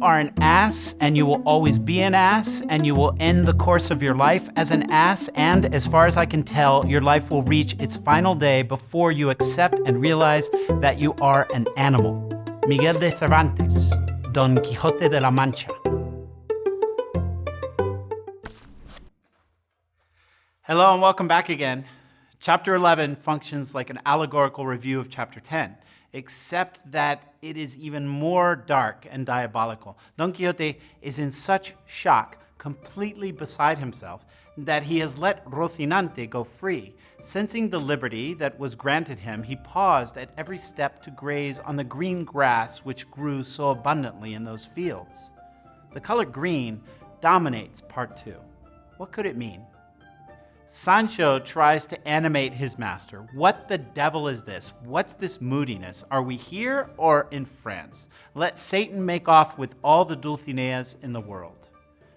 are an ass and you will always be an ass and you will end the course of your life as an ass and as far as I can tell, your life will reach its final day before you accept and realize that you are an animal. Miguel de Cervantes, Don Quixote de la Mancha. Hello and welcome back again. Chapter 11 functions like an allegorical review of Chapter 10 except that it is even more dark and diabolical. Don Quixote is in such shock, completely beside himself, that he has let Rocinante go free. Sensing the liberty that was granted him, he paused at every step to graze on the green grass which grew so abundantly in those fields. The color green dominates part two. What could it mean? Sancho tries to animate his master. What the devil is this? What's this moodiness? Are we here or in France? Let Satan make off with all the Dulcineas in the world.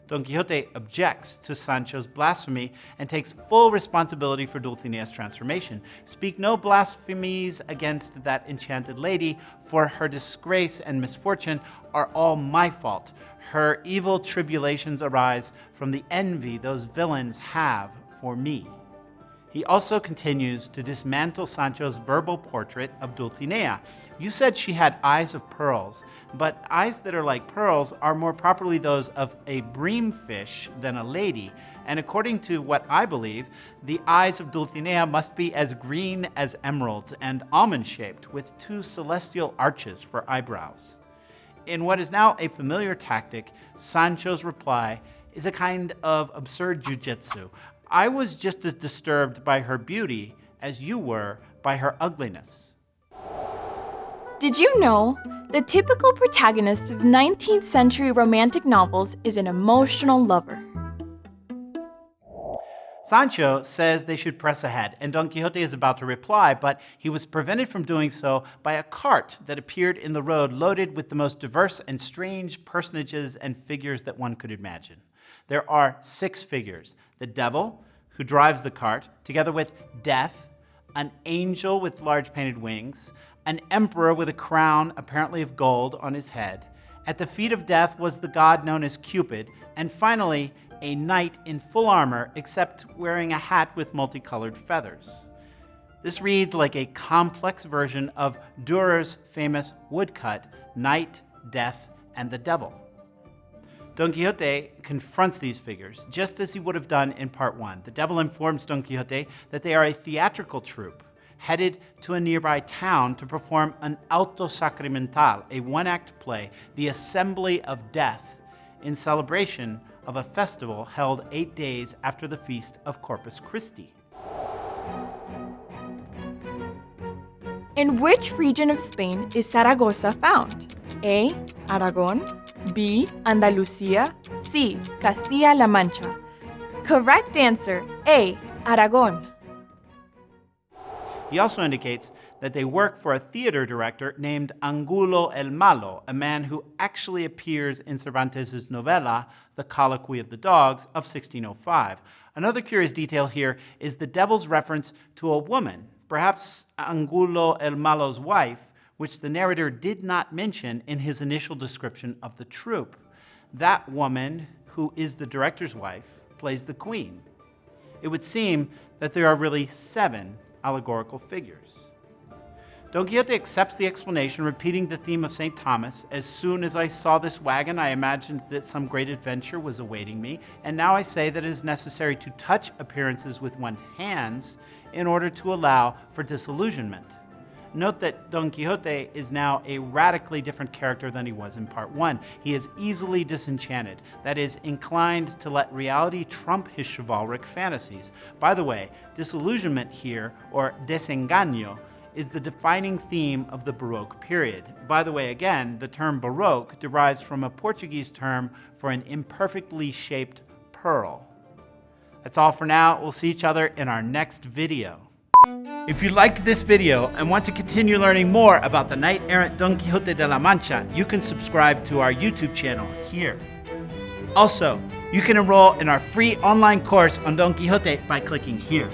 Don Quixote objects to Sancho's blasphemy and takes full responsibility for Dulcinea's transformation. Speak no blasphemies against that enchanted lady, for her disgrace and misfortune are all my fault. Her evil tribulations arise from the envy those villains have for me. He also continues to dismantle Sancho's verbal portrait of Dulcinea. You said she had eyes of pearls, but eyes that are like pearls are more properly those of a breamfish than a lady, and according to what I believe, the eyes of Dulcinea must be as green as emeralds and almond-shaped with two celestial arches for eyebrows. In what is now a familiar tactic, Sancho's reply is a kind of absurd jujitsu, I was just as disturbed by her beauty as you were by her ugliness. Did you know? The typical protagonist of 19th century romantic novels is an emotional lover. Sancho says they should press ahead, and Don Quixote is about to reply, but he was prevented from doing so by a cart that appeared in the road loaded with the most diverse and strange personages and figures that one could imagine. There are six figures the devil, who drives the cart, together with death, an angel with large painted wings, an emperor with a crown, apparently of gold, on his head. At the feet of death was the god known as Cupid, and finally, a knight in full armor, except wearing a hat with multicolored feathers. This reads like a complex version of Durer's famous woodcut, Knight, Death, and the Devil. Don Quixote confronts these figures, just as he would have done in part one. The devil informs Don Quixote that they are a theatrical troupe headed to a nearby town to perform an auto sacramental, a one-act play, the Assembly of Death, in celebration of a festival held eight days after the feast of Corpus Christi. In which region of Spain is Saragossa found? A. Aragon, B. Andalucía, C. Castilla-La Mancha. Correct answer, A. Aragon. He also indicates that they work for a theater director named Angulo el Malo, a man who actually appears in Cervantes' novella, The Colloquy of the Dogs, of 1605. Another curious detail here is the devil's reference to a woman, perhaps Angulo el Malo's wife, which the narrator did not mention in his initial description of the troupe. That woman, who is the director's wife, plays the queen. It would seem that there are really seven allegorical figures. Don Quixote accepts the explanation, repeating the theme of St. Thomas. As soon as I saw this wagon, I imagined that some great adventure was awaiting me, and now I say that it is necessary to touch appearances with one's hands in order to allow for disillusionment. Note that Don Quixote is now a radically different character than he was in part one. He is easily disenchanted, that is, inclined to let reality trump his chivalric fantasies. By the way, disillusionment here, or desengaño, is the defining theme of the Baroque period. By the way, again, the term Baroque derives from a Portuguese term for an imperfectly shaped pearl. That's all for now. We'll see each other in our next video. If you liked this video and want to continue learning more about the knight-errant Don Quixote de la Mancha, you can subscribe to our YouTube channel here. Also, you can enroll in our free online course on Don Quixote by clicking here.